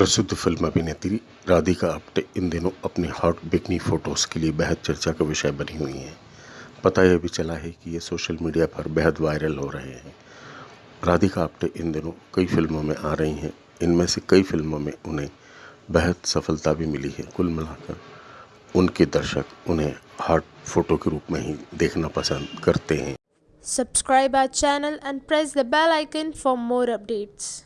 प्रसिद्ध फ़िल्म अभिनेत्री राधिका आप्टे इन दिनों अपनी हॉट बिकनी फ़ोटोज़ के लिए बेहद चर्चा का विषय बनी हुई हैं। पता यह भी चला है कि ये सोशल मीडिया पर बेहद वायरल हो रहे हैं। राधिका आप्टे इन दिनों कई फ़िल्मों में आ रही हैं। इनमें से कई फ़िल्मों में उन्हें बेहद सफलता भी मिली है। कुल मिलाकर उनके दर्शक उन्हें हॉट फ़ोटो के रूप में ही देखना पसंद करते हैं। Subscribe our channel and press the bell icon for more updates